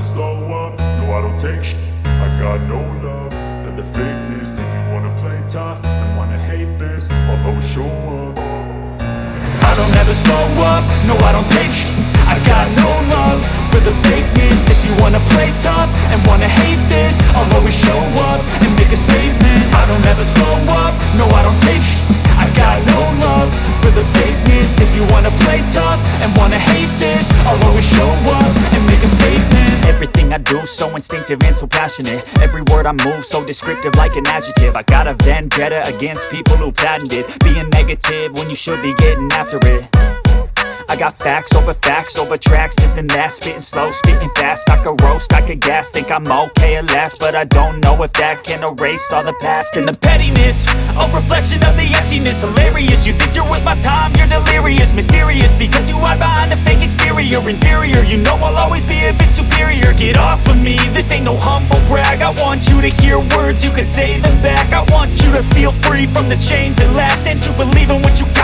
never slow up, no I don't take sh I got no love for the fakeness. If you wanna play tough and wanna hate this I'll always show up. I don't ever slow up, no I don't take sh I got no love for the fakeness. If you wanna play tough and wanna hate this I'll always show up and make a statement. I don't ever slow up, no I don't take sh I got no love for the fakeness. If you wanna play tough and wanna hate this I'll always show up Everything I do so instinctive and so passionate. Every word I move so descriptive like an adjective. I got a vendetta against people who patented Being negative when you should be getting after it. I got facts over facts over tracks, this and that. Spitting slow, spitting fast, I could roast, I could gas Think I'm okay at last, but I don't know if that can erase all the past. And the pettiness, a reflection of the emptiness. Hilarious, you think you're worth my time, you're delirious. Mysterious, because you hide behind a fake exterior You know I'll always be a bit superior. Get off of me, this ain't no humble brag. I want you to hear words, you can say them back. I want you to feel free from the chains that last And to believe in what you got